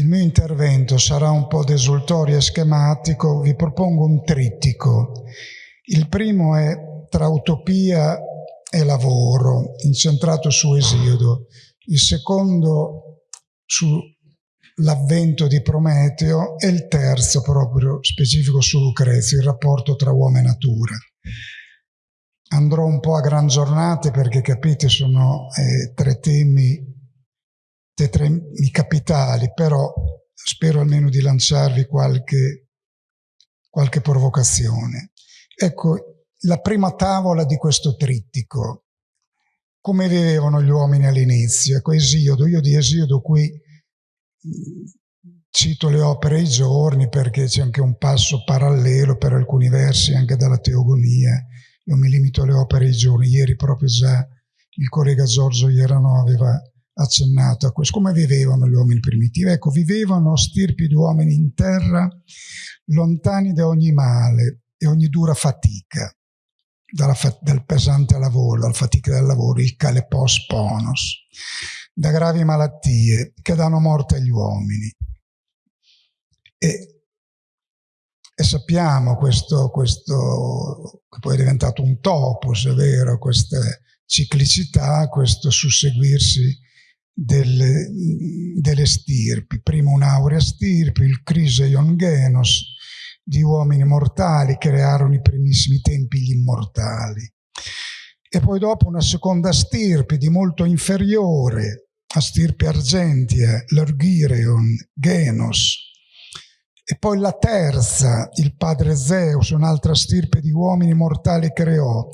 Il mio intervento sarà un po' desultorio e schematico, vi propongo un trittico. Il primo è tra utopia e lavoro, incentrato su Esiodo. Il secondo sull'avvento di Prometeo e il terzo proprio specifico su Lucrezia, il rapporto tra uomo e natura. Andrò un po' a gran giornate perché capite sono eh, tre temi temi capitali, però spero almeno di lanciarvi qualche, qualche provocazione. Ecco, la prima tavola di questo trittico. Come vivevano gli uomini all'inizio? Ecco, Esiodo, io di Esiodo qui cito le opere e i giorni perché c'è anche un passo parallelo per alcuni versi anche dalla teogonia. Io mi limito alle opere e i giorni. Ieri proprio già il collega Giorgio Ierano aveva accennato a questo. Come vivevano gli uomini primitivi? Ecco, vivevano stirpi di uomini in terra, lontani da ogni male e ogni dura fatica, fa dal pesante lavoro, dalla fatica del lavoro, il calepos ponos, da gravi malattie che danno morte agli uomini. E, e sappiamo questo, questo, che poi è diventato un topos, è vero, questa ciclicità, questo susseguirsi delle, delle stirpi, prima un'aurea stirpe, il Criseion Genos, di uomini mortali, crearono i primissimi tempi gli immortali. E poi dopo una seconda stirpe di molto inferiore, a stirpe argentia, l'Orgireon, Genos, e poi la terza, il padre Zeus, un'altra stirpe di uomini mortali creò,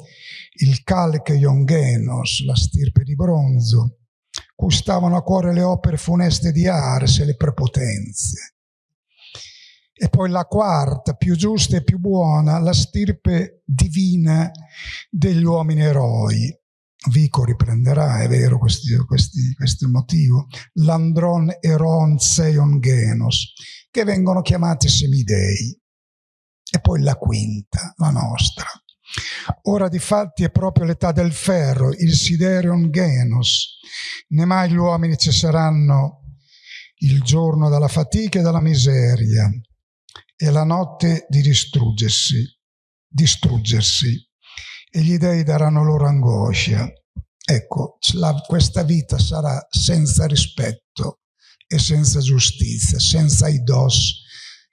il Calcheion Genos, la stirpe di bronzo, stavano a cuore le opere funeste di Ares e le prepotenze. E poi la quarta, più giusta e più buona, la stirpe divina degli uomini eroi. Vico riprenderà, è vero, questo, questo motivo, l'andron eron seion genos, che vengono chiamati semidei. E poi la quinta, la nostra, Ora di fatti è proprio l'età del ferro, il siderion genos. Né mai gli uomini cesseranno il giorno dalla fatica e dalla miseria e la notte di distruggersi, distruggersi e gli dei daranno loro angoscia. Ecco, la, questa vita sarà senza rispetto e senza giustizia, senza idos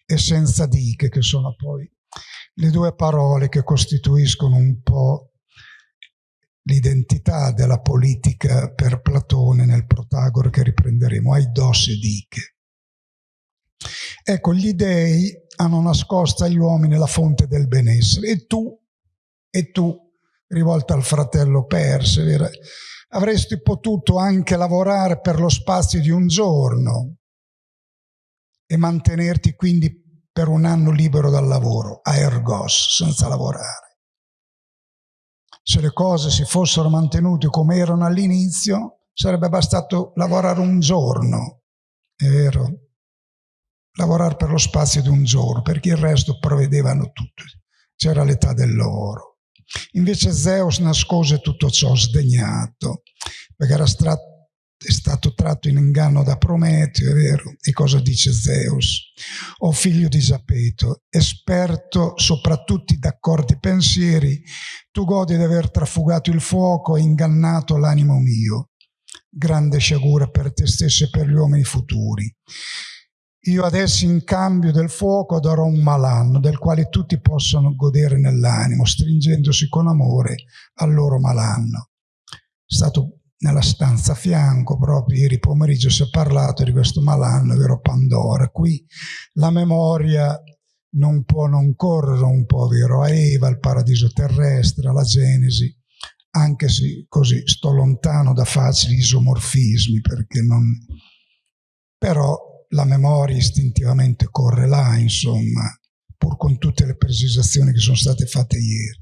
e senza diche, che sono poi le due parole che costituiscono un po' l'identità della politica per Platone nel Protagore che riprenderemo, aidos e diche. Ecco, gli dei hanno nascosto agli uomini la fonte del benessere e tu, e tu, rivolta al fratello Perse, avresti potuto anche lavorare per lo spazio di un giorno e mantenerti quindi per un anno libero dal lavoro, a ergos, senza lavorare. Se le cose si fossero mantenute come erano all'inizio, sarebbe bastato lavorare un giorno, è vero? Lavorare per lo spazio di un giorno, perché il resto provvedevano tutto. C'era l'età dell'oro. Invece Zeus nascose tutto ciò sdegnato, perché era stato è stato tratto in inganno da Prometeo, è vero? E cosa dice Zeus? O figlio di Zapeto, esperto soprattutto d'accordi pensieri, tu godi di aver trafugato il fuoco e ingannato l'animo mio. Grande sciagura per te stesso e per gli uomini futuri. Io adesso in cambio del fuoco darò un malanno del quale tutti possono godere nell'animo, stringendosi con amore al loro malanno. È stato nella stanza a fianco, proprio ieri pomeriggio si è parlato di questo malanno, vero Pandora. Qui la memoria non può non correre un po', vero, a Eva, al paradiso terrestre, alla Genesi, anche se così sto lontano da facili isomorfismi, perché non... però la memoria istintivamente corre là, insomma, pur con tutte le precisazioni che sono state fatte ieri.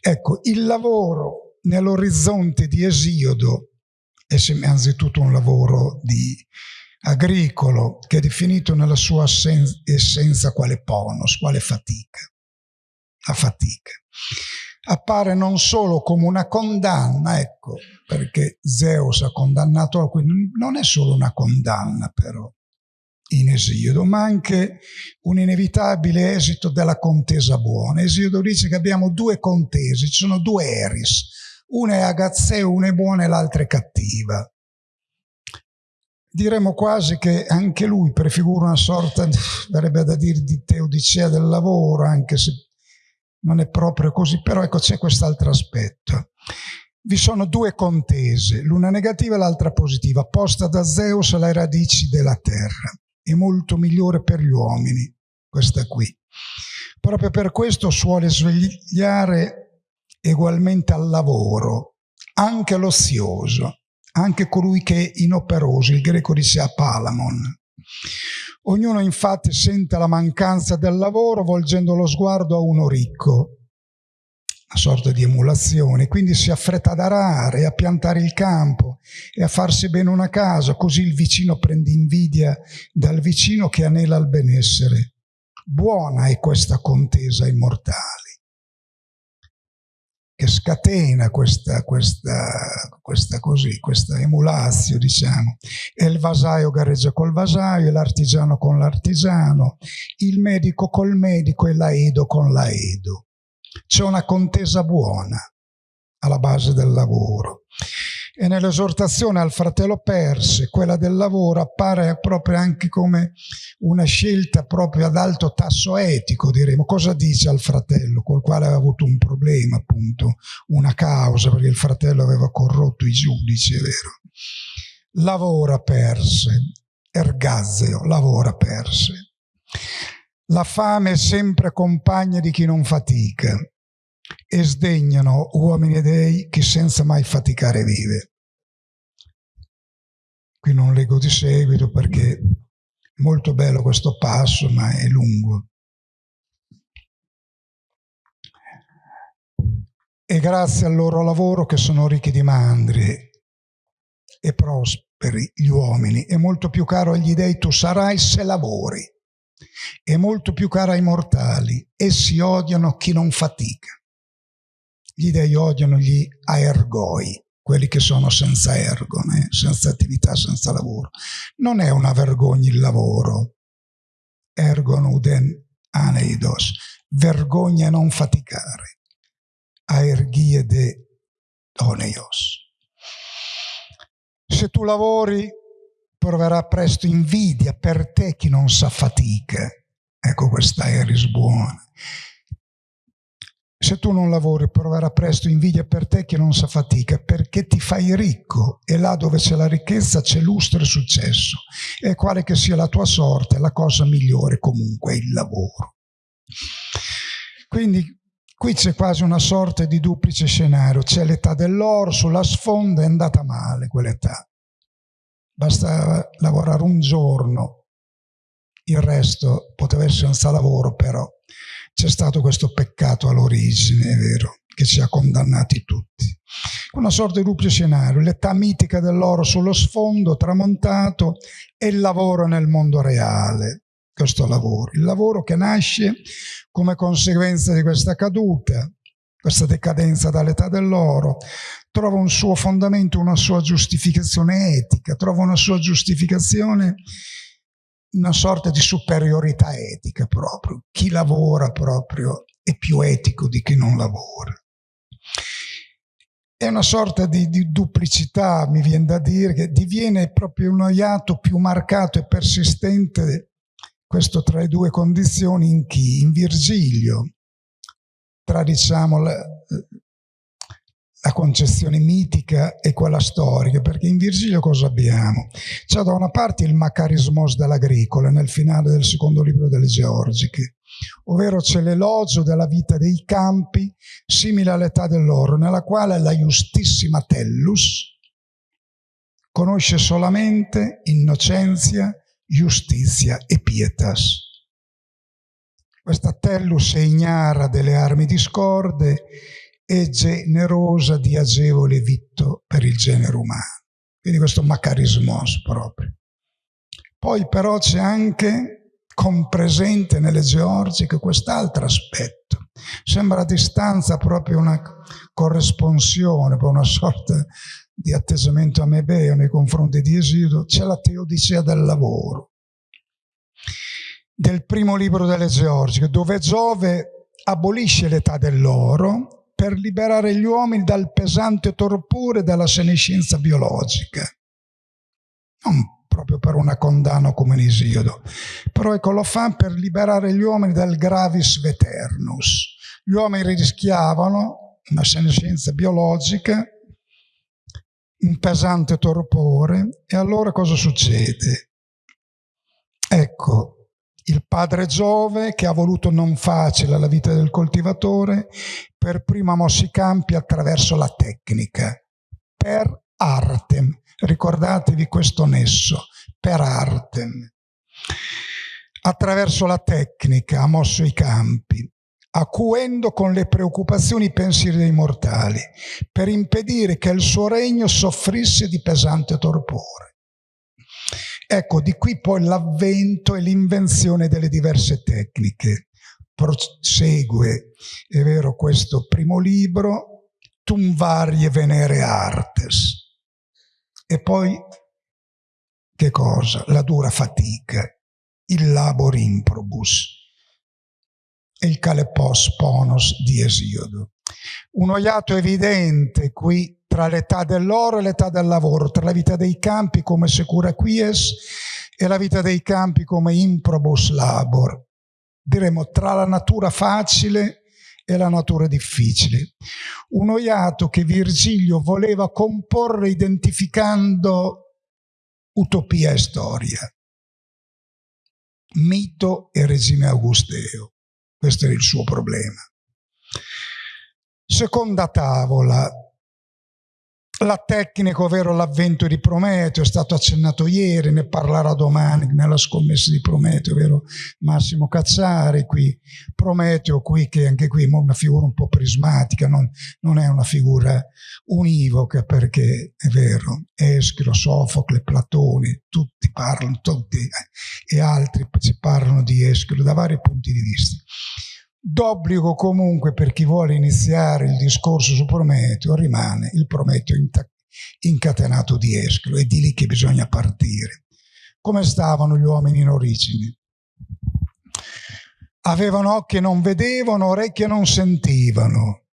Ecco, il lavoro nell'orizzonte di Esiodo è innanzitutto un lavoro di agricolo che è definito nella sua essenza quale ponos, quale fatica. La fatica. Appare non solo come una condanna, ecco, perché Zeus ha condannato, non è solo una condanna però, in Esiodo, ma anche un inevitabile esito della contesa buona. Esiodo dice che abbiamo due contesi, ci sono due eris, una è agazzeo, una è buona e l'altra è cattiva. Diremmo quasi che anche lui prefigura una sorta, verrebbe da dire, di teodicea del lavoro, anche se non è proprio così, però ecco c'è quest'altro aspetto. Vi sono due contese, l'una negativa e l'altra positiva, posta da Zeus alle radici della terra è molto migliore per gli uomini, questa qui. Proprio per questo suole svegliare ugualmente al lavoro, anche l'ozioso, anche colui che è inoperoso, il greco dice apalamon. Ognuno infatti sente la mancanza del lavoro volgendo lo sguardo a uno ricco, una sorta di emulazione, quindi si affretta ad arare, a piantare il campo e a farsi bene una casa, così il vicino prende invidia dal vicino che anela al benessere. Buona è questa contesa immortale, che scatena questa, questa, questa, così, questa emulazio, diciamo. E il vasaio gareggia col vasaio, l'artigiano con l'artigiano, il medico col medico e l'aedo con l'aedo c'è una contesa buona alla base del lavoro. E nell'esortazione al fratello perse, quella del lavoro appare proprio anche come una scelta proprio ad alto tasso etico, diremo. Cosa dice al fratello, col quale aveva avuto un problema, appunto, una causa, perché il fratello aveva corrotto i giudici, è vero. Lavora perse, ergazeo, lavora perse. La fame è sempre compagna di chi non fatica e sdegnano uomini e dei chi senza mai faticare vive. Qui non leggo di seguito perché è molto bello questo passo, ma è lungo. E grazie al loro lavoro che sono ricchi di mandri e prosperi gli uomini, è molto più caro agli dei tu sarai se lavori è molto più cara ai mortali. Essi odiano chi non fatica. Gli dei odiano gli aergoi, quelli che sono senza ergone, senza attività, senza lavoro. Non è una vergogna il lavoro. Ergon uden aneidos. Vergogna non faticare. Aergie de oneios. Se tu lavori proverà presto invidia per te chi non sa fatica. Ecco questa Eris buona. Se tu non lavori proverà presto invidia per te chi non sa fatica, perché ti fai ricco e là dove c'è la ricchezza c'è lustro e successo. E quale che sia la tua sorte, la cosa migliore comunque è il lavoro. Quindi qui c'è quasi una sorta di duplice scenario, c'è l'età dell'oro, sulla sfonda è andata male quell'età bastava lavorare un giorno, il resto poteva essere senza lavoro, però c'è stato questo peccato all'origine, è vero, che ci ha condannati tutti. Una sorta di doppio scenario, l'età mitica dell'oro sullo sfondo, tramontato, e il lavoro nel mondo reale, questo lavoro. Il lavoro che nasce come conseguenza di questa caduta, questa decadenza dall'età dell'oro, trova un suo fondamento, una sua giustificazione etica, trova una sua giustificazione, una sorta di superiorità etica proprio. Chi lavora proprio è più etico di chi non lavora. È una sorta di, di duplicità, mi viene da dire, che diviene proprio un iato più marcato e persistente, questo tra le due condizioni, in chi? In Virgilio, tra diciamo la concezione mitica e quella storica, perché in Virgilio cosa abbiamo? C'è da una parte il macarismos dell'agricola nel finale del secondo libro delle Georgiche, ovvero c'è l'elogio della vita dei campi simile all'età dell'oro, nella quale la giustissima Tellus conosce solamente innocenzia, giustizia e pietas. Questa Tellus è ignara delle armi discorde e generosa di agevole vitto per il genere umano. Quindi questo macarismos proprio. Poi però c'è anche compresente nelle georgiche quest'altro aspetto. Sembra a distanza proprio una corresponsione, una sorta di atteggiamento amebeo nei confronti di Esido. C'è la teodicea del lavoro. del primo libro delle Georgiche, dove Giove abolisce l'età dell'oro per liberare gli uomini dal pesante torpore della senescenza biologica. Non proprio per una condanna come in Isiodo, però ecco lo fa per liberare gli uomini dal gravis veternus. Gli uomini rischiavano una senescenza biologica, un pesante torpore, e allora cosa succede? Ecco, il padre Giove che ha voluto non facile la vita del coltivatore, per prima mosso i campi attraverso la tecnica, per artem. Ricordatevi questo nesso, per artem. Attraverso la tecnica ha mosso i campi, acuendo con le preoccupazioni i pensieri dei mortali, per impedire che il suo regno soffrisse di pesante torpore. Ecco, di qui poi l'avvento e l'invenzione delle diverse tecniche. Prosegue, è vero, questo primo libro, Tum varie venere artes. E poi, che cosa? La dura fatica, il labor improbus e il calepos ponos di Esiodo. Uno iato evidente qui tra l'età dell'oro e l'età del lavoro, tra la vita dei campi come secura quies e la vita dei campi come improbus labor. Diremo tra la natura facile e la natura difficile. Un oiato che Virgilio voleva comporre identificando utopia e storia, mito e regime augusteo. Questo era il suo problema. Seconda tavola, la tecnica, ovvero l'avvento di Prometeo, è stato accennato ieri, ne parlerà domani nella scommessa di Prometeo, ovvero Massimo Cacciari, qui Prometeo, qui che anche qui è una figura un po' prismatica, non, non è una figura univoca perché è vero, Eschilo, Sofocle, Platone, tutti parlano, tutti eh, e altri ci parlano di Eschilo da vari punti di vista. D'obbligo comunque per chi vuole iniziare il discorso su Prometeo rimane il Prometeo incatenato di Eschilo, è di lì che bisogna partire. Come stavano gli uomini in origine? Avevano occhi e non vedevano, orecchie non sentivano.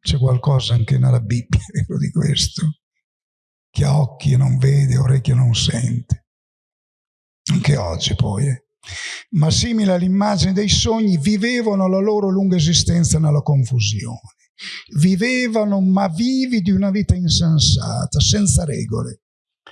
C'è qualcosa anche nella Bibbia di questo. Chi ha occhi e non vede, orecchie non sente. Anche oggi poi. Eh ma simile all'immagine dei sogni, vivevano la loro lunga esistenza nella confusione. Vivevano ma vivi di una vita insensata, senza regole,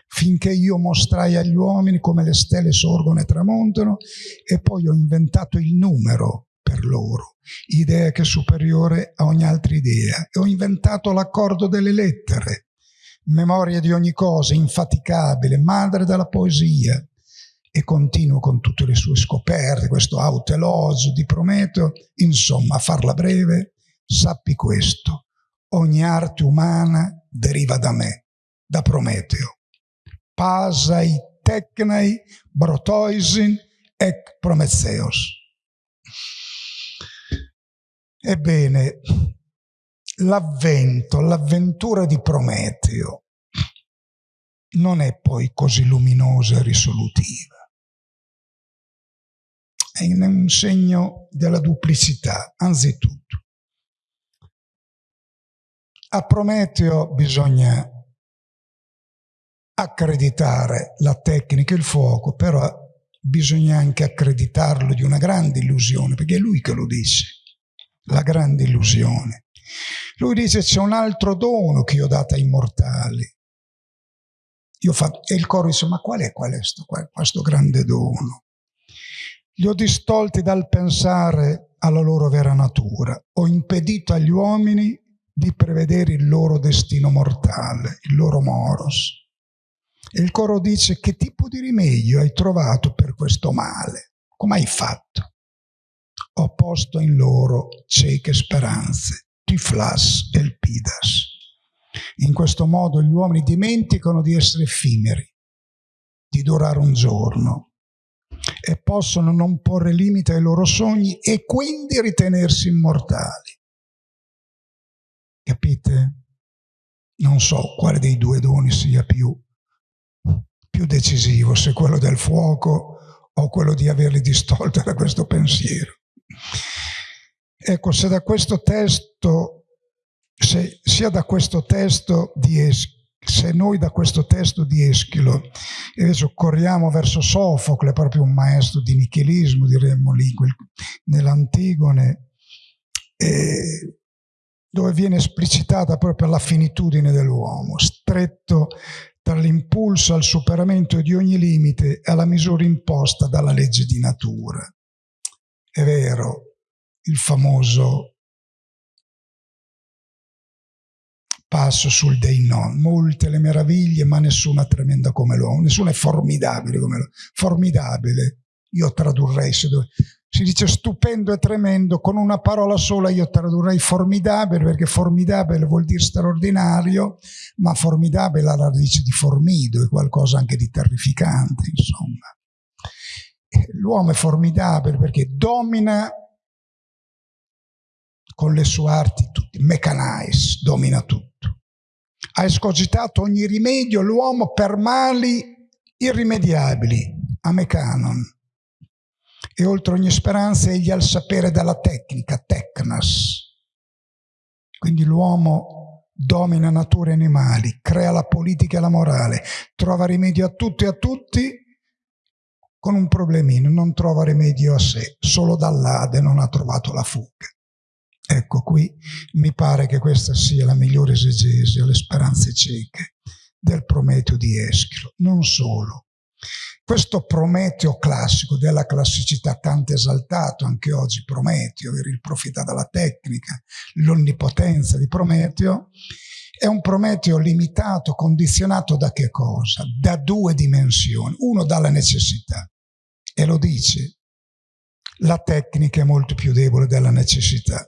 finché io mostrai agli uomini come le stelle sorgono e tramontano e poi ho inventato il numero per loro, idea che è superiore a ogni altra idea, e ho inventato l'accordo delle lettere, memoria di ogni cosa, infaticabile, madre della poesia, e continuo con tutte le sue scoperte, questo autelogio di Prometeo, insomma, a farla breve, sappi questo, ogni arte umana deriva da me, da Prometeo. Pasai tecnai brotoisin ec Prometheus. Ebbene, l'avvento, l'avventura di Prometeo non è poi così luminosa e risolutiva è un segno della duplicità, anzitutto. A Prometeo bisogna accreditare la tecnica e il fuoco, però bisogna anche accreditarlo di una grande illusione, perché è lui che lo dice, la grande illusione. Lui dice c'è un altro dono che io ho dato ai mortali. Io fa, e il coro dice ma qual è, questo, questo grande dono? Li ho distolti dal pensare alla loro vera natura. Ho impedito agli uomini di prevedere il loro destino mortale, il loro moros. E il coro dice che tipo di rimedio hai trovato per questo male? Come hai fatto? Ho posto in loro cieche speranze, tiflas el pidas. In questo modo gli uomini dimenticano di essere effimeri, di durare un giorno, e possono non porre limite ai loro sogni e quindi ritenersi immortali. Capite? Non so quale dei due doni sia più, più decisivo, se quello del fuoco o quello di averli distolti da questo pensiero. Ecco, se da questo testo, se, sia da questo testo di Eschilo, se noi da questo testo di Eschilo invece corriamo verso Sofocle, proprio un maestro di nichilismo, diremmo lì, nell'Antigone, eh, dove viene esplicitata proprio la finitudine dell'uomo, stretto tra l'impulso al superamento di ogni limite e alla misura imposta dalla legge di natura. È vero, il famoso passo sul Dei non, molte le meraviglie ma nessuna tremenda come l'uomo, nessuna è formidabile come l'uomo, formidabile, io tradurrei se dove si dice stupendo e tremendo, con una parola sola io tradurrei formidabile, perché formidabile vuol dire straordinario, ma formidabile ha la radice di formido, è qualcosa anche di terrificante, insomma. L'uomo è formidabile perché domina con le sue arti tutti, mechanais, domina tutto. Ha escogitato ogni rimedio l'uomo per mali irrimediabili, a mecanon e oltre ogni speranza egli ha il sapere della tecnica, tecnas. Quindi l'uomo domina nature animali, crea la politica e la morale, trova rimedio a tutto e a tutti con un problemino, non trova rimedio a sé, solo dall'Ade non ha trovato la fuga. Ecco qui mi pare che questa sia la migliore esegesi alle speranze cieche del Prometeo di Eschilo. Non solo, questo Prometeo classico della classicità tanto esaltato, anche oggi Prometeo, il profeta della tecnica, l'onnipotenza di Prometeo, è un Prometeo limitato, condizionato da che cosa? Da due dimensioni. Uno dalla necessità, e lo dice, la tecnica è molto più debole della necessità.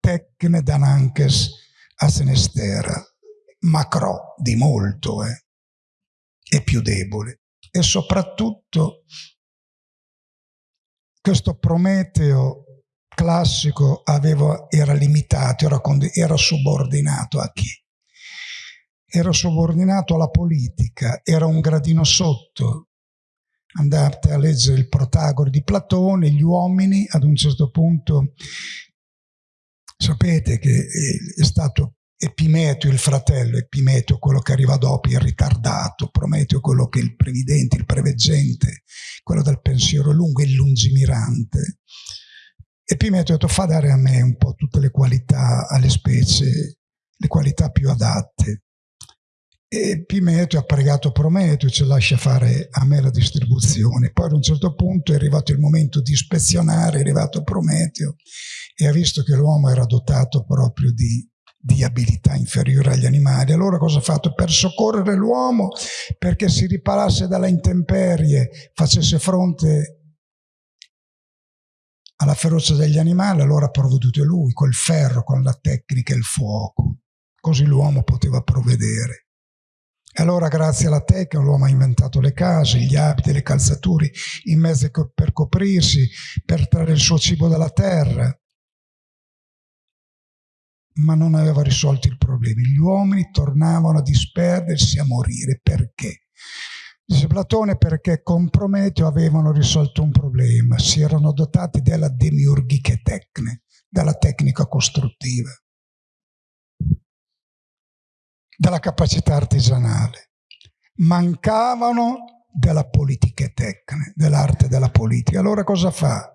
Tecne dananches a senestera, macro di molto, eh? è più debole e soprattutto questo Prometeo classico aveva, era limitato, era, era subordinato a chi? Era subordinato alla politica, era un gradino sotto. Andate a leggere il Protagore di Platone, gli uomini ad un certo punto sapete che è stato Epimeteo il fratello, Epimeteo quello che arriva dopo, il ritardato, Prometeo quello che è il previdente, il preveggente, quello del pensiero lungo, il lungimirante. Epimeteo ha detto fa dare a me un po' tutte le qualità alle specie, le qualità più adatte. E Epimeteo ha pregato Prometeo, ci lascia fare a me la distribuzione. Poi ad un certo punto è arrivato il momento di ispezionare, è arrivato Prometeo e ha visto che l'uomo era dotato proprio di di abilità inferiore agli animali. Allora cosa ha fatto? Per soccorrere l'uomo, perché si riparasse dalla intemperie, facesse fronte alla ferocia degli animali, allora ha provveduto lui, col ferro, con la tecnica e il fuoco. Così l'uomo poteva provvedere. Allora grazie alla tecnica l'uomo ha inventato le case, gli abiti, le calzature, i mezzi per coprirsi, per trarre il suo cibo dalla terra ma non aveva risolto i problemi. Gli uomini tornavano a disperdersi, a morire. Perché? Dice Platone perché con Prometeo avevano risolto un problema, si erano dotati della demiurgiche tecne, della tecnica costruttiva, della capacità artigianale. Mancavano della politica tecne, dell'arte della politica. Allora cosa fa?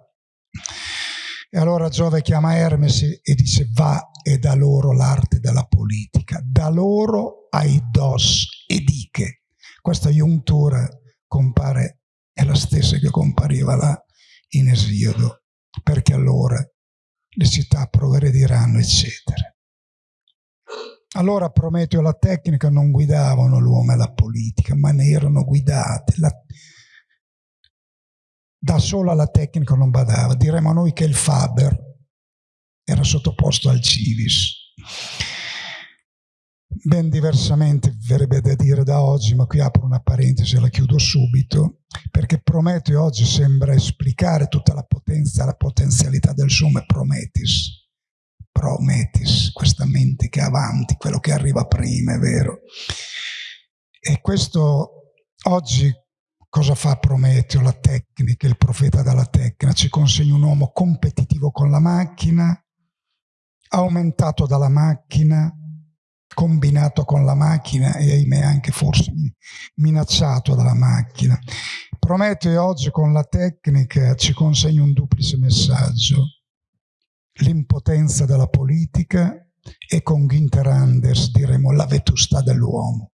E allora Giove chiama Hermes e dice va e da loro l'arte della politica, da loro ai dos e diche. Questa iuntura compare, è la stessa che compariva là in Esiodo, perché allora le città progrediranno, eccetera. Allora Prometeo e la tecnica non guidavano l'uomo e la politica, ma ne erano guidate. La, da sola la tecnica non badava. Diremmo noi che il Faber era sottoposto al Civis. Ben diversamente verrebbe da dire da oggi, ma qui apro una parentesi e la chiudo subito, perché Prometeo oggi sembra esplicare tutta la potenza, la potenzialità del suo Prometis. Prometis, questa mente che è avanti, quello che arriva prima, è vero. E questo oggi Cosa fa Prometeo, la tecnica, il profeta della tecnica? Ci consegna un uomo competitivo con la macchina, aumentato dalla macchina, combinato con la macchina e ahimè anche forse minacciato dalla macchina. Prometeo oggi con la tecnica ci consegna un duplice messaggio. L'impotenza della politica e con Ginter Anders diremo la vetustà dell'uomo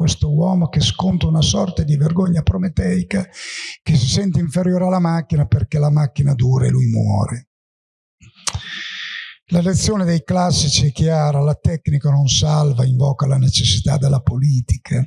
questo uomo che sconta una sorta di vergogna prometeica, che si sente inferiore alla macchina perché la macchina dura e lui muore. La lezione dei classici è chiara, la tecnica non salva, invoca la necessità della politica.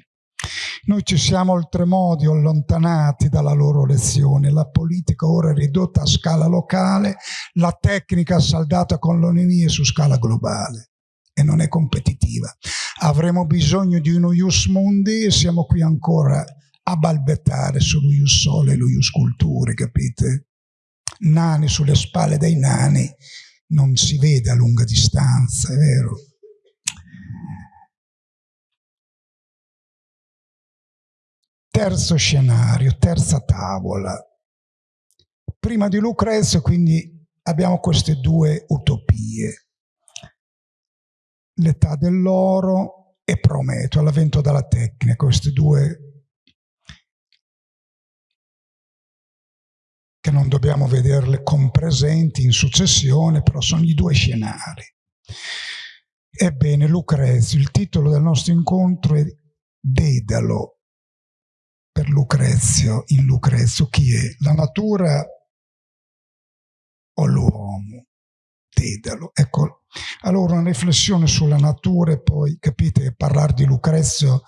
Noi ci siamo oltremodo allontanati dalla loro lezione, la politica ora è ridotta a scala locale, la tecnica saldata con l'onemia su scala globale e non è competitiva. Avremo bisogno di uno ius mundi e siamo qui ancora a balbettare sullo ius sole e lo ius culture, capite? Nani sulle spalle dei nani non si vede a lunga distanza, è vero? Terzo scenario, terza tavola. Prima di Lucrezio, quindi, abbiamo queste due utopie l'età dell'oro e Prometeo, l'avvento della tecnica, questi due che non dobbiamo vederle compresenti in successione, però sono i due scenari. Ebbene, Lucrezio, il titolo del nostro incontro è Dedalo per Lucrezio, in Lucrezio, chi è? La natura o l'uomo? Dedalo. Ecco, allora una riflessione sulla natura e poi, capite, parlare di Lucrezio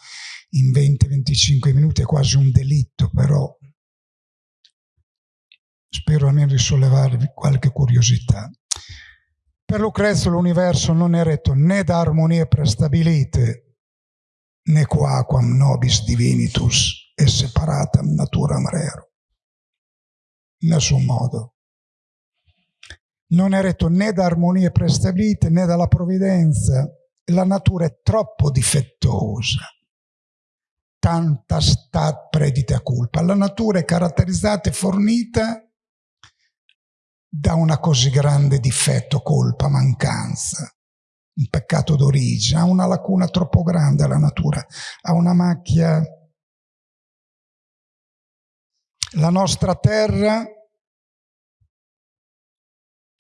in 20-25 minuti è quasi un delitto, però spero almeno di sollevarvi qualche curiosità. Per Lucrezio l'universo non è retto né da armonie prestabilite, né quaquam nobis divinitus e separatam naturam rero. In nessun modo non è retto né da armonie prestabilite né dalla provvidenza. La natura è troppo difettosa. Tanta stat predita culpa. La natura è caratterizzata e fornita da una così grande difetto, colpa, mancanza, un peccato d'origine, ha una lacuna troppo grande la natura, ha una macchia. La nostra terra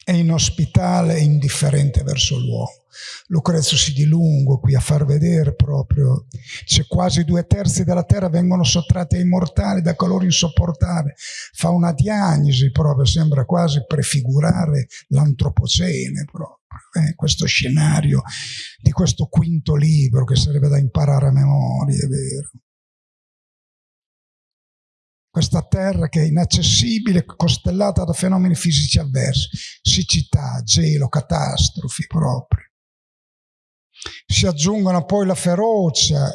è inospitale e indifferente verso l'uomo. Lucrezio si dilunga qui a far vedere proprio, se quasi due terzi della terra vengono sottratti ai mortali da calore insopportabile, fa una diagnosi proprio, sembra quasi prefigurare l'antropocene proprio, eh, questo scenario di questo quinto libro che sarebbe da imparare a memoria, è vero questa terra che è inaccessibile, costellata da fenomeni fisici avversi, siccità, gelo, catastrofi proprio. Si aggiungono poi la ferocia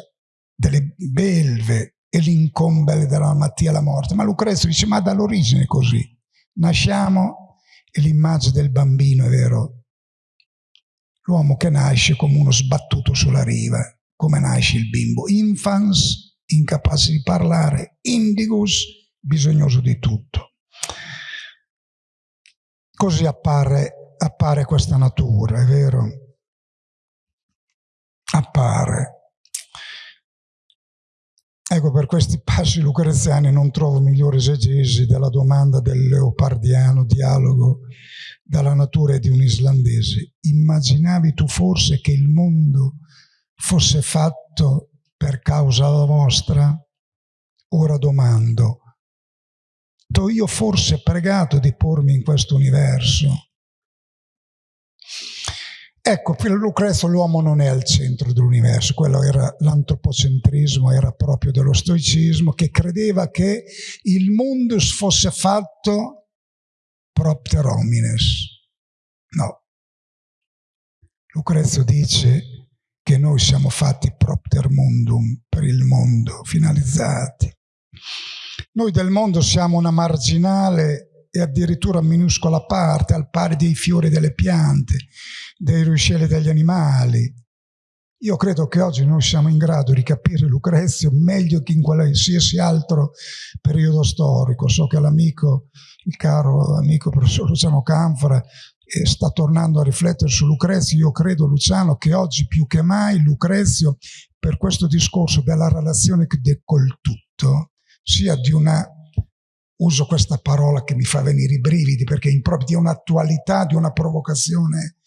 delle belve e l'incombele della malattia e la morte. Ma Lucrezio dice, ma dall'origine è così. Nasciamo e l'immagine del bambino, è vero, l'uomo che nasce come uno sbattuto sulla riva, come nasce il bimbo. Infans incapace di parlare, indigus, bisognoso di tutto. Così appare, appare questa natura, è vero? Appare. Ecco, per questi passi lucreziani non trovo migliore esegesi della domanda del leopardiano dialogo dalla natura di un islandese. Immaginavi tu forse che il mondo fosse fatto per causa vostra? Ora domando, do io forse pregato di pormi in questo universo? Ecco, per Lucrezio l'uomo non è al centro dell'universo, quello era l'antropocentrismo, era proprio dello stoicismo, che credeva che il mundus fosse fatto propter homines. No. Lucrezio dice che noi siamo fatti propter mundum, per il mondo, finalizzati. Noi del mondo siamo una marginale e addirittura minuscola parte, al pari dei fiori delle piante, dei ruscelli degli animali. Io credo che oggi noi siamo in grado di capire Lucrezio meglio che in qualsiasi altro periodo storico. So che l'amico, il caro amico professor Luciano Canfora, sta tornando a riflettere su Lucrezio. Io credo, Luciano, che oggi più che mai Lucrezio, per questo discorso della relazione col tutto, sia di una uso questa parola che mi fa venire i brividi perché è proprio di un'attualità, di una provocazione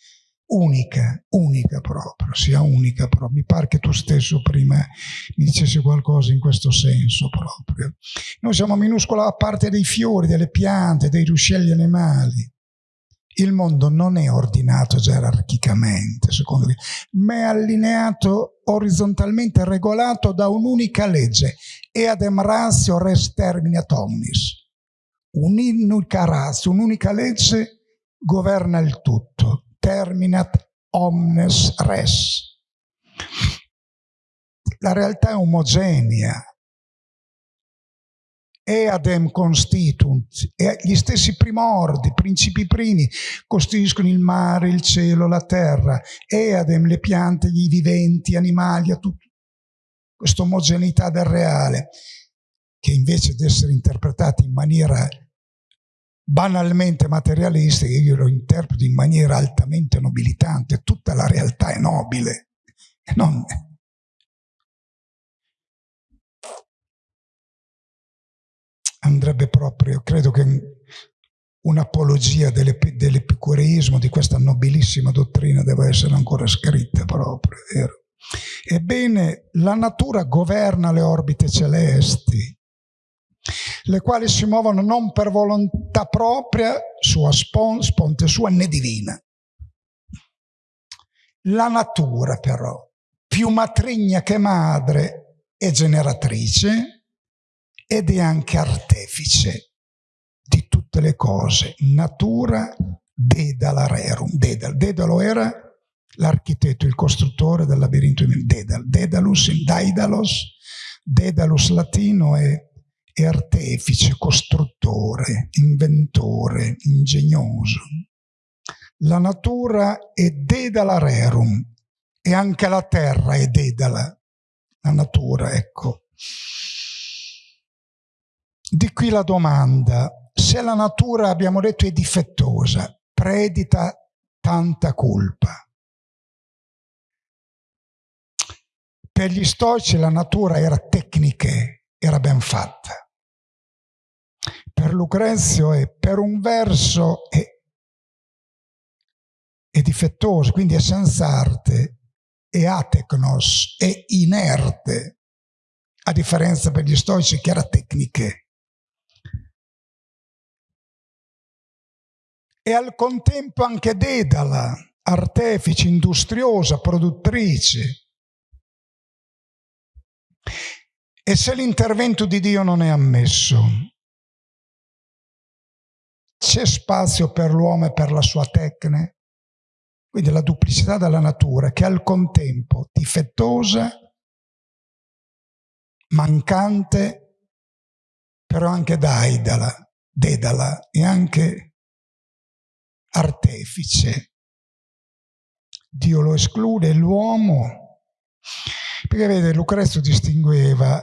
unica, unica proprio, sia unica proprio. Mi pare che tu stesso prima mi dicessi qualcosa in questo senso proprio. Noi siamo minuscola parte dei fiori, delle piante, dei ruscelli animali. Il mondo non è ordinato gerarchicamente, secondo me, ma è allineato orizzontalmente regolato da un'unica legge, eadem ratio res terminat omnis. Un'unica razza, un'unica legge governa il tutto terminat omnes res. La realtà è omogenea. Eadem constitunt, e gli stessi primordi, principi primi, costituiscono il mare, il cielo, la terra. Eadem, le piante, gli viventi, animali, a tutto. Questa omogeneità del reale, che invece di essere interpretata in maniera banalmente materialistica, io lo interpreto in maniera altamente nobilitante, tutta la realtà è nobile. Non... Andrebbe proprio, credo che un'apologia dell'epicureismo, di questa nobilissima dottrina deve essere ancora scritta proprio, vero? Ebbene, la natura governa le orbite celesti, le quali si muovono non per volontà propria, sua spon, sponte sua, né divina. La natura però, più matrigna che madre, è generatrice ed è anche artefice di tutte le cose. Natura dedala rerum. Dedal. Dedalo era l'architetto, il costruttore del labirinto di Dedal. Dedalus in Daidalos, Dedalus latino è è artefice, costruttore, inventore, ingegnoso. La natura è dedala rerum e anche la terra è dedala, la natura, ecco. Di qui la domanda, se la natura, abbiamo detto, è difettosa, predita tanta colpa. Per gli stoici la natura era tecniche, era ben fatta per Lucrezio è per un verso è, è difettoso, quindi è senza arte, è atecnos, è inerte, a differenza per gli stoici che era tecniche. E al contempo anche Dedala, artefice, industriosa, produttrice. E se l'intervento di Dio non è ammesso, c'è spazio per l'uomo e per la sua tecne? Quindi la duplicità della natura che al contempo difettosa, mancante, però anche daidala, dedala e anche artefice. Dio lo esclude, l'uomo, perché vede Lucrezio distingueva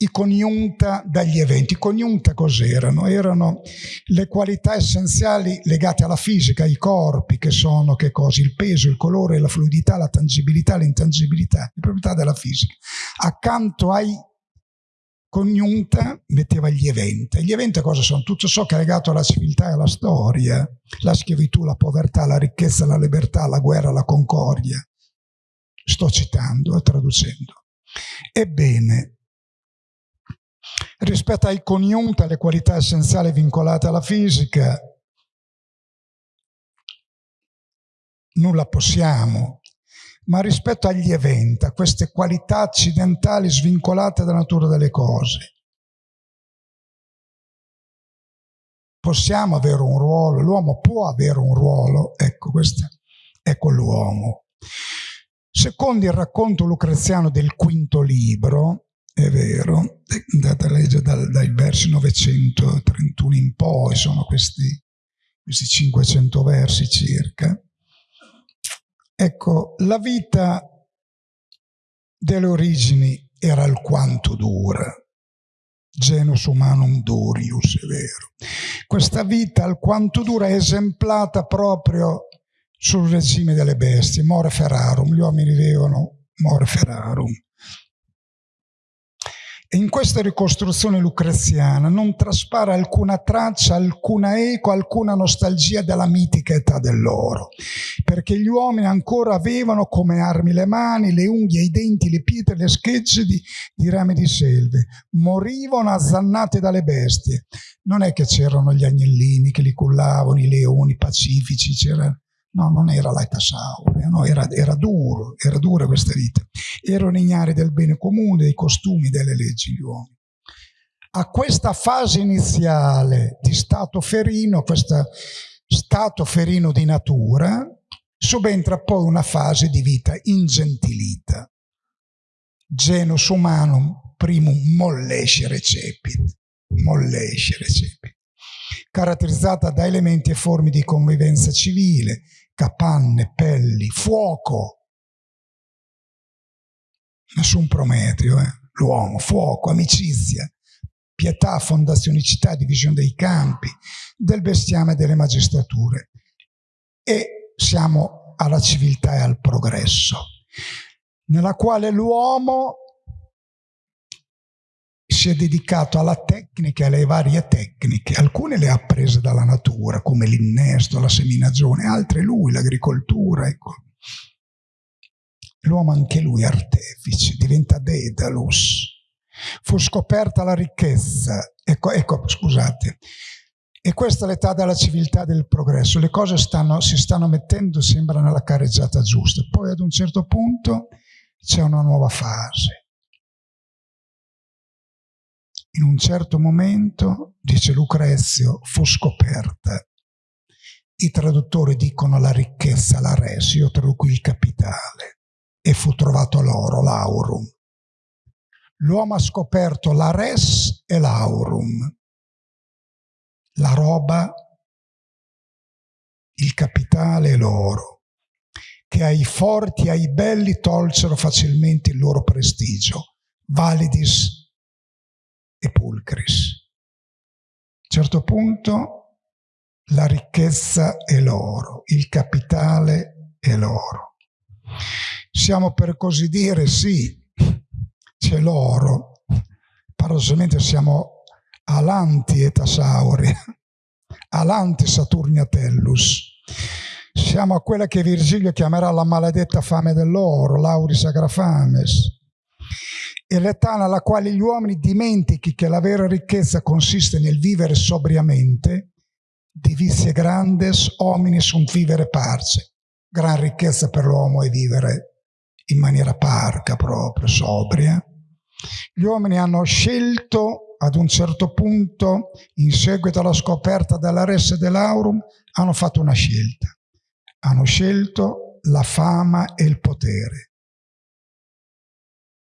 i coniunta dagli eventi. I coniunta cos'erano? Erano le qualità essenziali legate alla fisica, ai corpi, che sono che cosa? Il peso, il colore, la fluidità, la tangibilità, l'intangibilità, le proprietà della fisica. Accanto ai coniunta metteva gli eventi. Gli eventi cosa sono? Tutto ciò che è legato alla civiltà e alla storia, la schiavitù, la povertà, la ricchezza, la libertà, la guerra, la concordia. Sto citando e traducendo. Ebbene, rispetto ai coniunta, le qualità essenziali vincolate alla fisica, nulla possiamo, ma rispetto agli eventi, a queste qualità accidentali svincolate dalla natura delle cose, possiamo avere un ruolo, l'uomo può avere un ruolo, ecco, questo è quell'uomo. Secondo il racconto lucreziano del quinto libro, è vero, andate a leggere dal, dai versi 931 in poi, sono questi, questi 500 versi circa. Ecco, la vita delle origini era alquanto dura. Genus humanum durius, è vero. Questa vita alquanto dura è esemplata proprio sul regime delle bestie, more ferarum, gli uomini vivono more ferarum. E in questa ricostruzione lucreziana non traspare alcuna traccia, alcuna eco, alcuna nostalgia della mitica età dell'oro, perché gli uomini ancora avevano come armi le mani, le unghie, i denti, le pietre, le schegge di, di rami di selve, morivano azzannate dalle bestie. Non è che c'erano gli agnellini che li cullavano, i leoni pacifici, c'erano No, non era l'età saurea, no, era, era, duro, era dura questa vita. Erano ignari del bene comune, dei costumi, delle leggi gli uomini. A questa fase iniziale di stato ferino, questo stato ferino di natura, subentra poi una fase di vita ingentilita. Genus humanum primum mollesce recepit. Mollesce recepit caratterizzata da elementi e forme di convivenza civile, capanne, pelli, fuoco. Nessun Prometeo, eh? l'uomo, fuoco, amicizia, pietà, fondazionicità, divisione dei campi, del bestiame e delle magistrature. E siamo alla civiltà e al progresso, nella quale l'uomo si è dedicato alla tecnica e alle varie tecniche. Alcune le ha prese dalla natura, come l'innesto, la seminagione, altre lui, l'agricoltura. Ecco. L'uomo anche lui artefice, diventa Dedalus. Fu scoperta la ricchezza. Ecco, ecco scusate. E questa è l'età della civiltà del progresso. Le cose stanno, si stanno mettendo, sembra, nella careggiata giusta. Poi ad un certo punto c'è una nuova fase in un certo momento, dice Lucrezio, fu scoperta. I traduttori dicono la ricchezza, la res, io traduco il capitale, e fu trovato l'oro, l'aurum. L'uomo ha scoperto la res e l'aurum, la roba, il capitale e l'oro, che ai forti e ai belli tolsero facilmente il loro prestigio, validis pulcris. A un certo punto la ricchezza è l'oro, il capitale è l'oro. Siamo per così dire, sì, c'è l'oro, paradossalmente siamo alanti etasauri, alanti saturniatellus. Siamo a quella che Virgilio chiamerà la maledetta fame dell'oro, lauris agrafames e l'età nella quale gli uomini dimentichi che la vera ricchezza consiste nel vivere sobriamente, divisie grandes homini sunt vivere parce. Gran ricchezza per l'uomo è vivere in maniera parca proprio, sobria. Gli uomini hanno scelto ad un certo punto, in seguito alla scoperta della Resse dell'Aurum, hanno fatto una scelta. Hanno scelto la fama e il potere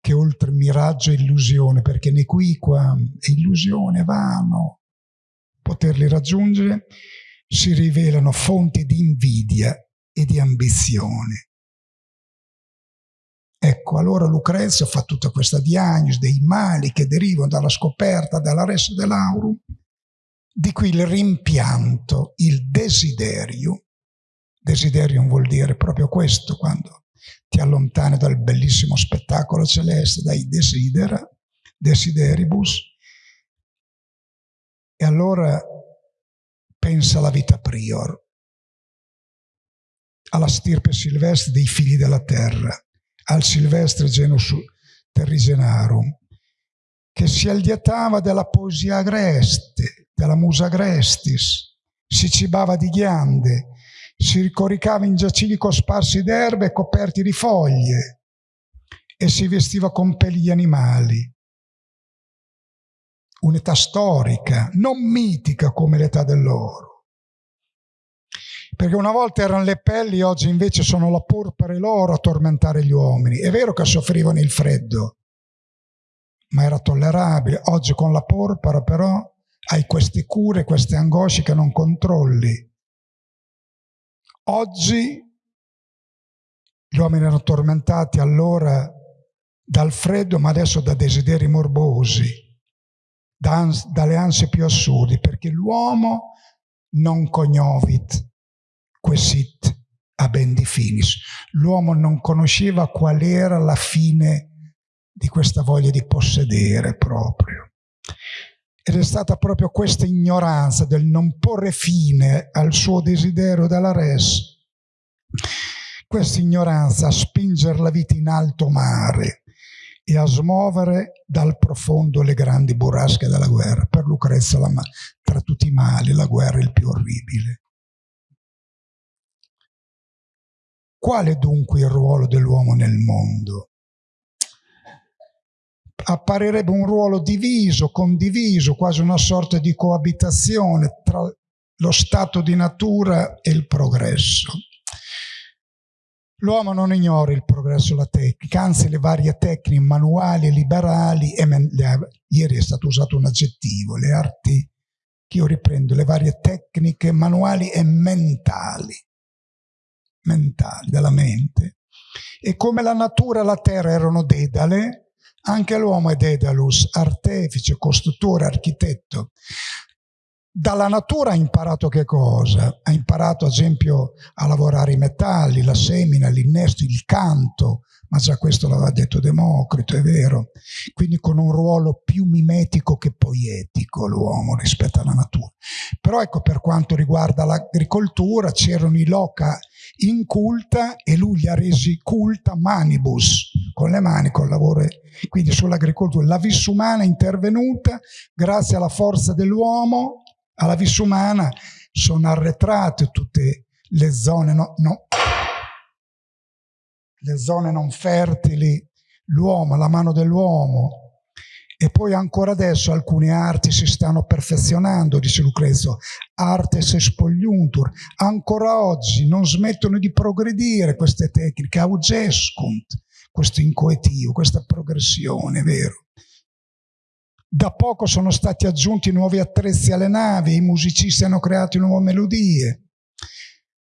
che oltre miraggio e illusione, perché né qui qua è illusione, vano poterli raggiungere, si rivelano fonti di invidia e di ambizione. Ecco, allora Lucrezio fa tutta questa diagnosi dei mali che derivano dalla scoperta dalla ressa dell'aurum, di qui il rimpianto, il desiderio. Desiderium vuol dire proprio questo, quando ti allontani dal bellissimo spettacolo celeste, dai desidera, desideribus, e allora pensa alla vita prior, alla stirpe silvestre dei figli della terra, al silvestre genus terrigenarum, che si allietava della poesia agreste, della musa agrestis, si cibava di ghiande, si ricoricava in giacigli cosparsi d'erbe e coperti di foglie e si vestiva con peli di animali. Un'età storica, non mitica come l'età dell'oro. Perché una volta erano le pelli, oggi invece sono la porpora e l'oro a tormentare gli uomini. È vero che soffrivano il freddo, ma era tollerabile. Oggi con la porpora però hai queste cure, queste angosce che non controlli Oggi gli uomini erano tormentati allora dal freddo ma adesso da desideri morbosi, da dalle ansie più assurde, perché l'uomo non cognovit quesit a ben di finis. L'uomo non conosceva qual era la fine di questa voglia di possedere proprio. Ed è stata proprio questa ignoranza del non porre fine al suo desiderio della res, questa ignoranza a spingere la vita in alto mare e a smuovere dal profondo le grandi burrasche della guerra. Per Lucrezia, la, tra tutti i mali, la guerra è il più orribile. Qual è dunque il ruolo dell'uomo nel mondo? Apparirebbe un ruolo diviso, condiviso, quasi una sorta di coabitazione tra lo stato di natura e il progresso. L'uomo non ignora il progresso della tecnica, anzi le varie tecniche manuali e liberali, e ieri è stato usato un aggettivo, le arti, che io riprendo, le varie tecniche manuali e mentali mentali, della mente. E come la natura e la terra erano dedale, anche l'uomo è dedalus, artefice, costruttore, architetto. Dalla natura ha imparato che cosa? Ha imparato ad esempio a lavorare i metalli, la semina, l'innesto, il canto, ma già questo l'aveva detto Democrito, è vero. Quindi con un ruolo più mimetico che poetico l'uomo rispetto alla natura. Però ecco, per quanto riguarda l'agricoltura, c'erano i loca inculta e lui li ha resi culta manibus, con le mani, col lavoro. Quindi sull'agricoltura la vis umana è intervenuta grazie alla forza dell'uomo, alla vis umana sono arretrate tutte le zone no, no, le zone non fertili, l'uomo, la mano dell'uomo. E poi ancora adesso alcune arti si stanno perfezionando, dice Lucrezio, artes spogliuntur. Ancora oggi non smettono di progredire queste tecniche, augescunt, questo incoetivo, questa progressione, vero? Da poco sono stati aggiunti nuovi attrezzi alle navi, i musicisti hanno creato nuove melodie.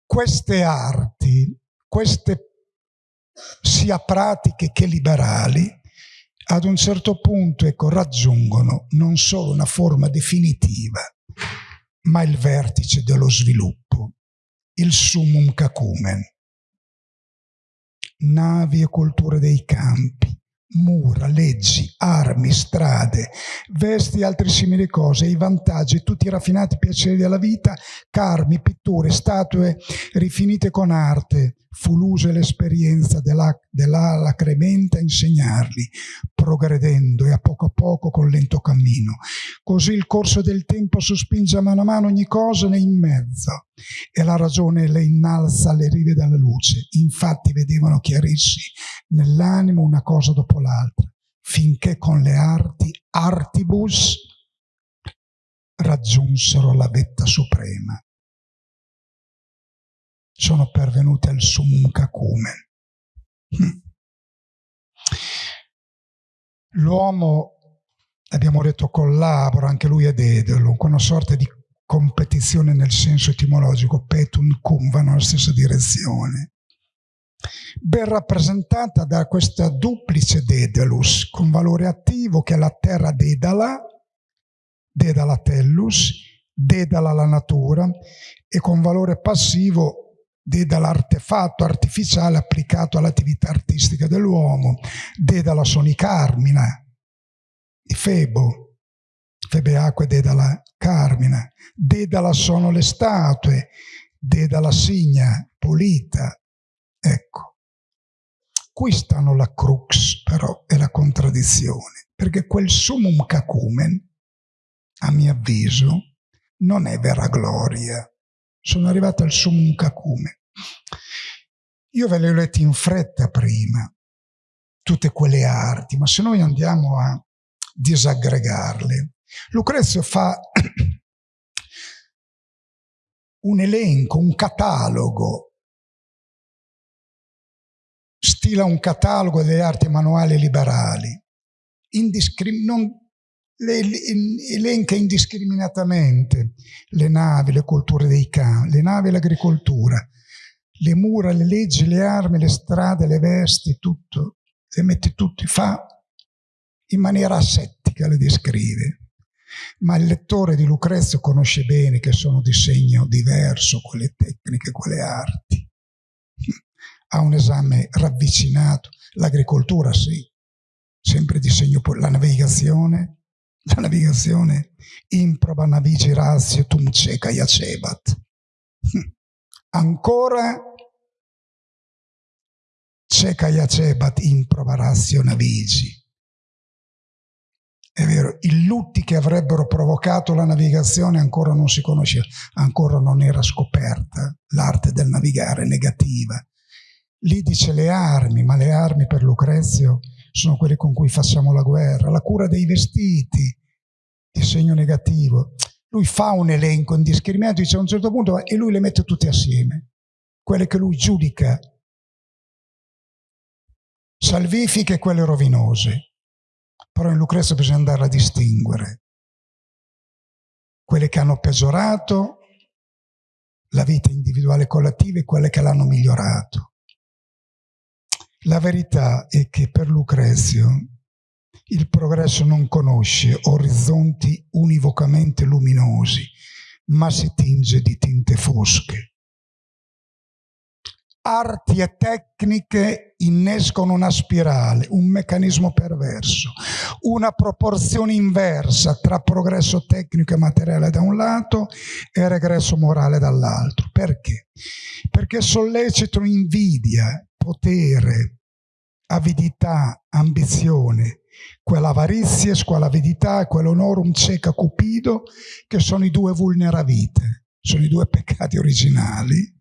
Queste arti, queste sia pratiche che liberali, ad un certo punto ecco, raggiungono non solo una forma definitiva, ma il vertice dello sviluppo, il summum cacumen. Navi e culture dei campi, mura, leggi, armi, strade, vesti e altre simili cose, i vantaggi, tutti i raffinati piaceri della vita, carmi, pitture, statue rifinite con arte, fu l'uso e l'esperienza dell'ala cremente a insegnarli, progredendo e a poco a poco con lento cammino. Così il corso del tempo sospinge a mano a mano ogni cosa ne in mezzo e la ragione le innalza alle rive della luce. Infatti vedevano chiarirsi nell'animo una cosa dopo l'altra, finché con le arti, artibus, raggiunsero la vetta suprema sono pervenute al summum cacumen. Hm. L'uomo, abbiamo detto, collabora, anche lui è dedalo, con una sorta di competizione nel senso etimologico, petum cum, vanno nella stessa direzione. Ben rappresentata da questa duplice dedalus, con valore attivo che è la terra dedala, dedala tellus, dedala la natura, e con valore passivo dall'artefatto artificiale applicato all'attività artistica dell'uomo, de dalla sonicarmina, di Febo, Febe acque de dalla carmina, de dalla sono le statue, de dalla signa pulita. Ecco, qui stanno la crux però e la contraddizione, perché quel summum cacumen, a mio avviso, non è vera gloria, sono arrivato al summum cacume. Io ve le ho lette in fretta prima, tutte quelle arti, ma se noi andiamo a disaggregarle, Lucrezio fa un elenco, un catalogo, stila un catalogo delle arti manuali liberali, non le elenca indiscriminatamente le navi, le culture dei campi, le navi e l'agricoltura, le mura, le leggi, le armi, le strade, le vesti, tutto. le mette tutti, fa in maniera asettica, le descrive. Ma il lettore di Lucrezio conosce bene che sono di segno diverso quelle tecniche, quelle arti. Ha un esame ravvicinato. L'agricoltura sì, sempre di segno la navigazione, la navigazione improba navigi razio tum ceca iacebat. Ancora ceca iacebat improba razio navigi. È vero, i lutti che avrebbero provocato la navigazione ancora non si conosceva, ancora non era scoperta l'arte del navigare negativa. Lì dice le armi, ma le armi per Lucrezio sono quelle con cui facciamo la guerra, la cura dei vestiti, di segno negativo. Lui fa un elenco indiscriminato, dice a un certo punto, e lui le mette tutte assieme, quelle che lui giudica salvifiche e quelle rovinose però in Lucrezia bisogna andare a distinguere quelle che hanno peggiorato la vita individuale e collettiva e quelle che l'hanno migliorato. La verità è che per Lucrezio il progresso non conosce orizzonti univocamente luminosi, ma si tinge di tinte fosche arti e tecniche innescono una spirale, un meccanismo perverso, una proporzione inversa tra progresso tecnico e materiale da un lato e regresso morale dall'altro. Perché? Perché sollecitano invidia, potere, avidità, ambizione, quella avarizia, quella avidità e quell'onorum ceca cupido, che sono i due vulneravite, sono i due peccati originali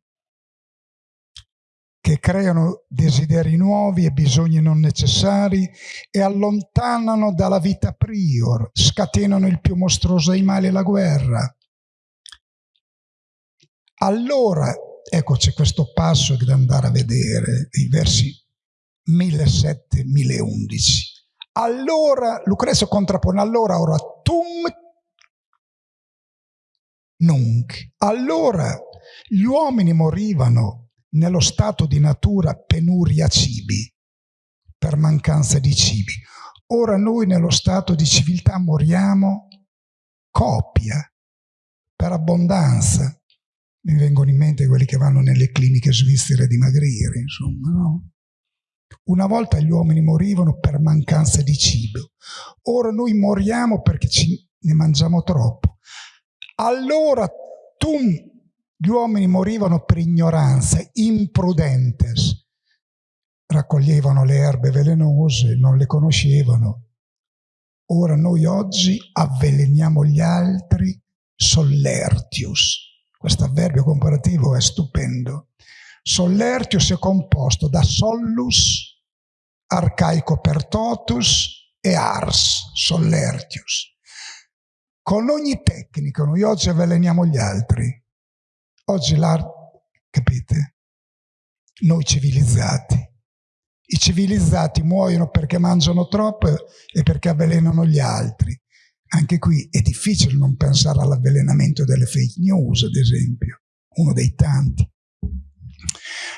che creano desideri nuovi e bisogni non necessari e allontanano dalla vita prior, scatenano il più mostruoso dei mali, la guerra. Allora, ecco c'è questo passo da andare a vedere, i versi 1007-1011. Allora, Lucrezio contrappone, allora ora tum nunc. Allora gli uomini morivano nello stato di natura penuria cibi, per mancanza di cibi. Ora noi nello stato di civiltà moriamo copia, per abbondanza. Mi vengono in mente quelli che vanno nelle cliniche svizzere a dimagrire, insomma, no? Una volta gli uomini morivano per mancanza di cibo, ora noi moriamo perché ne mangiamo troppo. Allora tu gli uomini morivano per ignoranza, imprudentes. Raccoglievano le erbe velenose, non le conoscevano. Ora noi oggi avveleniamo gli altri sollertius. Questo avverbio comparativo è stupendo. Sollertius è composto da sollus, arcaico per totus e ars, sollertius. Con ogni tecnica noi oggi avveleniamo gli altri. Oggi l'arte, capite? Noi civilizzati. I civilizzati muoiono perché mangiano troppo e perché avvelenano gli altri. Anche qui è difficile non pensare all'avvelenamento delle fake news, ad esempio, uno dei tanti.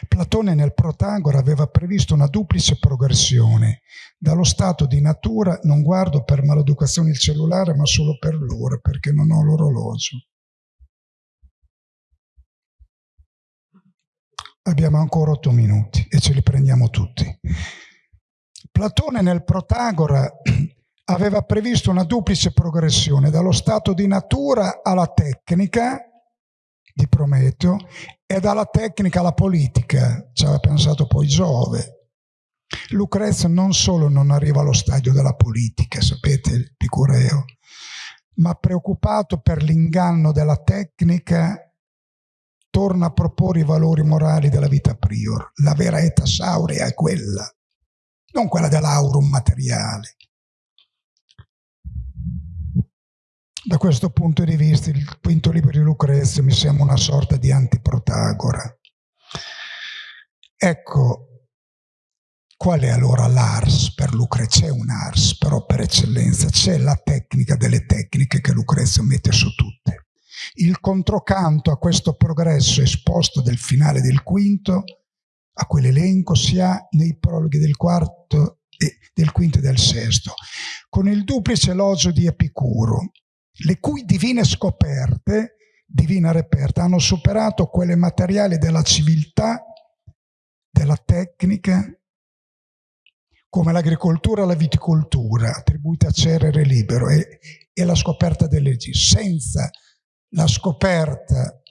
Platone nel Protagora aveva previsto una duplice progressione. Dallo stato di natura non guardo per maleducazione il cellulare, ma solo per l'ora, perché non ho l'orologio. Abbiamo ancora otto minuti e ce li prendiamo tutti. Platone nel Protagora aveva previsto una duplice progressione dallo stato di natura alla tecnica di Prometeo e dalla tecnica alla politica, ci aveva pensato poi Giove. Lucrezio non solo non arriva allo stadio della politica, sapete, Picureo, ma preoccupato per l'inganno della tecnica torna a proporre i valori morali della vita prior. La vera età saurea è quella, non quella dell'aurum materiale. Da questo punto di vista il quinto libro di Lucrezio mi sembra una sorta di antiprotagora. Ecco, qual è allora l'ars per Lucrezio? C'è un ars, però per eccellenza c'è la tecnica delle tecniche che Lucrezio mette su tutte. Il controcanto a questo progresso esposto del finale del quinto, a quell'elenco, si ha nei prologhi del quarto del quinto e del sesto, con il duplice elogio di Epicuro, le cui divine scoperte, divina reperta, hanno superato quelle materiali della civiltà, della tecnica, come l'agricoltura e la viticoltura, attribuite a Cerere Libero, e, e la scoperta delle leggi. Senza la scoperta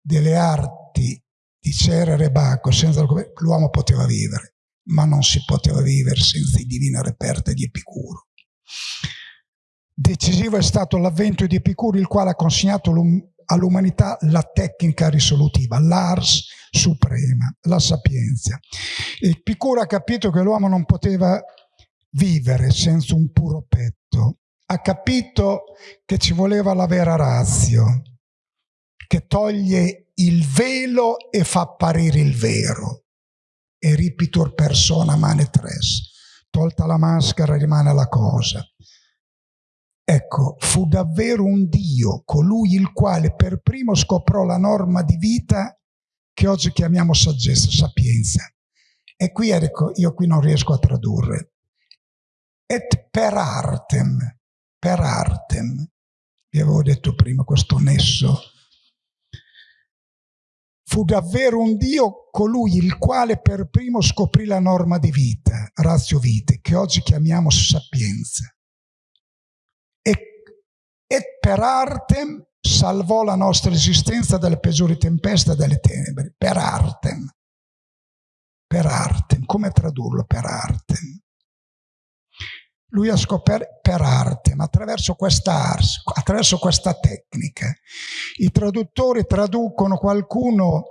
delle arti di Cerere Bacco, senza l'uomo poteva vivere, ma non si poteva vivere senza i divine reperte di Epicuro. Decisivo è stato l'avvento di Epicuro, il quale ha consegnato all'umanità la tecnica risolutiva, l'ars suprema, la sapienza. Epicuro ha capito che l'uomo non poteva vivere senza un puro petto, ha capito che ci voleva la vera razio, che toglie il velo e fa apparire il vero. E ripitur persona mane tres. Tolta la maschera rimane la cosa. Ecco, fu davvero un Dio, colui il quale per primo scoprò la norma di vita che oggi chiamiamo saggezza, sapienza. E qui, ecco, io qui non riesco a tradurre. Et per artem, per artem, vi avevo detto prima questo nesso fu davvero un Dio colui il quale per primo scoprì la norma di vita, razio vite, che oggi chiamiamo sapienza. E, e per artem salvò la nostra esistenza dalle peggiori tempeste e dalle tenebre. Per artem. Per artem. Come tradurlo per artem? Lui ha scoperto per arte, ma attraverso questa ars, attraverso questa tecnica. I traduttori traducono qualcuno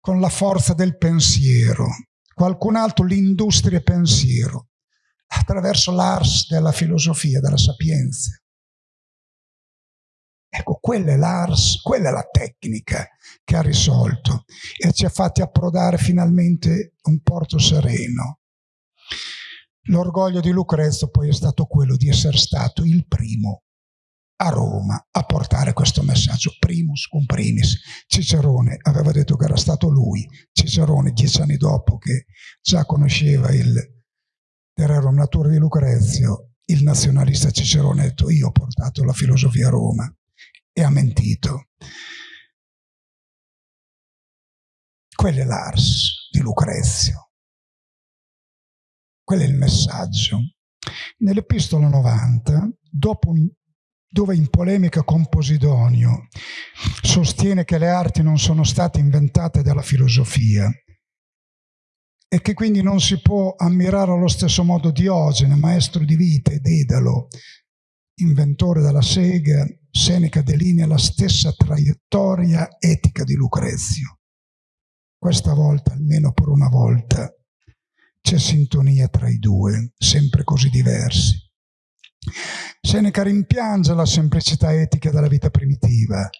con la forza del pensiero, qualcun altro l'industria pensiero, attraverso l'ars della filosofia, della sapienza. Ecco, quella è l'ars, quella è la tecnica che ha risolto e ci ha fatti approdare finalmente un porto sereno. L'orgoglio di Lucrezio poi è stato quello di essere stato il primo a Roma a portare questo messaggio, primus cum primis. Cicerone aveva detto che era stato lui, Cicerone dieci anni dopo che già conosceva il Rerum Natura di Lucrezio, il nazionalista Cicerone ha detto io ho portato la filosofia a Roma e ha mentito. Quello è l'ars di Lucrezio. Quello è il messaggio. Nell'epistola 90, dopo dove in polemica con Posidonio sostiene che le arti non sono state inventate dalla filosofia e che quindi non si può ammirare allo stesso modo Diogene, maestro di vita, ed Edalo, inventore della sega, Seneca delinea la stessa traiettoria etica di Lucrezio. Questa volta, almeno per una volta, c'è sintonia tra i due, sempre così diversi. Seneca rimpiange la semplicità etica della vita primitiva,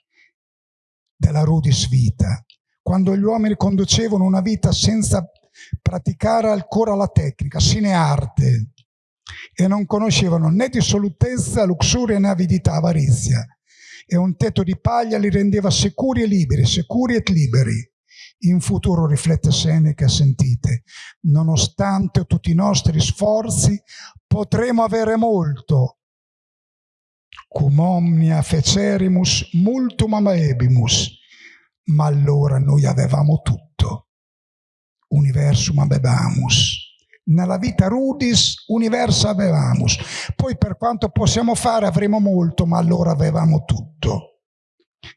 della rudis vita, quando gli uomini conducevano una vita senza praticare ancora la tecnica, sine arte, e non conoscevano né dissolutezza, luxuria né avidità, avarizia, e un tetto di paglia li rendeva sicuri e liberi, sicuri e liberi in futuro, riflette Seneca, sentite, nonostante tutti i nostri sforzi, potremo avere molto. Cum omnia fecerimus multum amaebimus, ma allora noi avevamo tutto. Universum avebamus. Nella vita rudis, universo avevamus. Poi per quanto possiamo fare avremo molto, ma allora avevamo tutto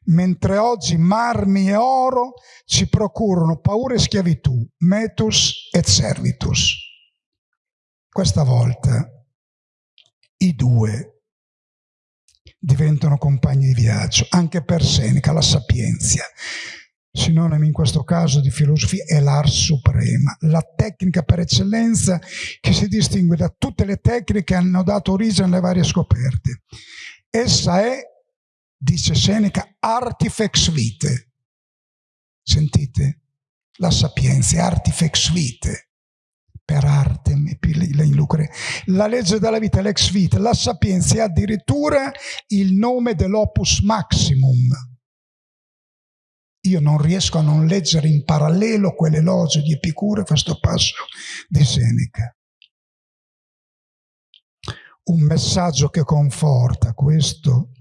mentre oggi marmi e oro ci procurano paura e schiavitù, metus et servitus. Questa volta i due diventano compagni di viaggio, anche per Seneca, la sapienza. Sinonimo in questo caso di filosofia è l'art suprema, la tecnica per eccellenza che si distingue da tutte le tecniche che hanno dato origine alle varie scoperte. Essa è dice Seneca, artifex vite. Sentite? La sapienza è artifex vite. Per arte, la legge della vita l'ex vita. La sapienza è addirittura il nome dell'opus maximum. Io non riesco a non leggere in parallelo quell'elogio di Epicuro e questo passo di Seneca. un messaggio che conforta questo,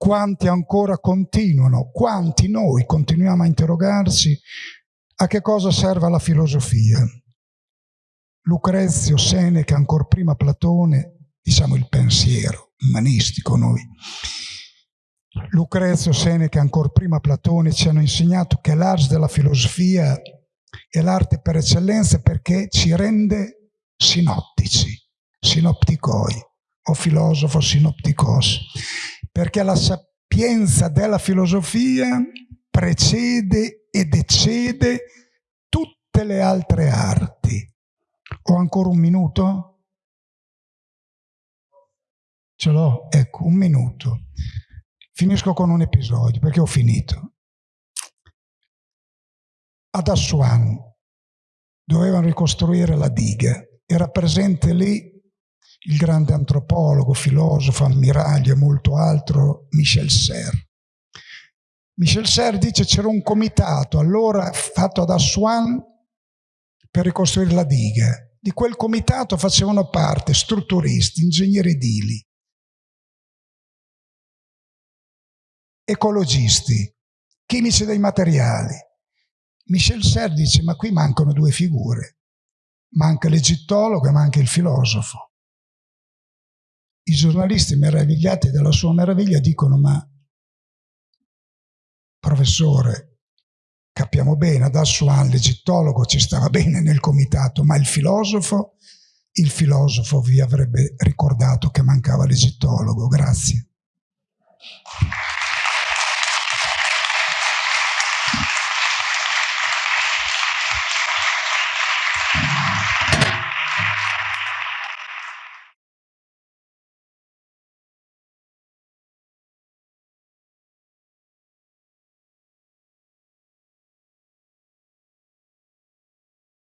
quanti ancora continuano, quanti noi continuiamo a interrogarci a che cosa serve la filosofia. Lucrezio, Seneca, ancora prima Platone, diciamo il pensiero umanistico noi. Lucrezio, Seneca, ancora prima Platone ci hanno insegnato che l'arte della filosofia è l'arte per eccellenza perché ci rende sinottici, sinopticoi o filosofo sinopticos, perché la sapienza della filosofia precede ed eccede tutte le altre arti. Ho ancora un minuto? Ce l'ho? Ecco, un minuto. Finisco con un episodio, perché ho finito. Ad Aswan dovevano ricostruire la diga. Era presente lì il grande antropologo, filosofo, ammiraglio e molto altro, Michel Serre. Michel Serre dice c'era un comitato allora fatto ad Aswan per ricostruire la diga. Di quel comitato facevano parte strutturisti, ingegneri edili, ecologisti, chimici dei materiali. Michel Serre dice ma qui mancano due figure, manca l'egittologo e manca il filosofo. I giornalisti meravigliati della sua meraviglia dicono ma professore capiamo bene, ad Assuan l'egittologo ci stava bene nel comitato, ma il filosofo, il filosofo vi avrebbe ricordato che mancava l'egittologo. Grazie.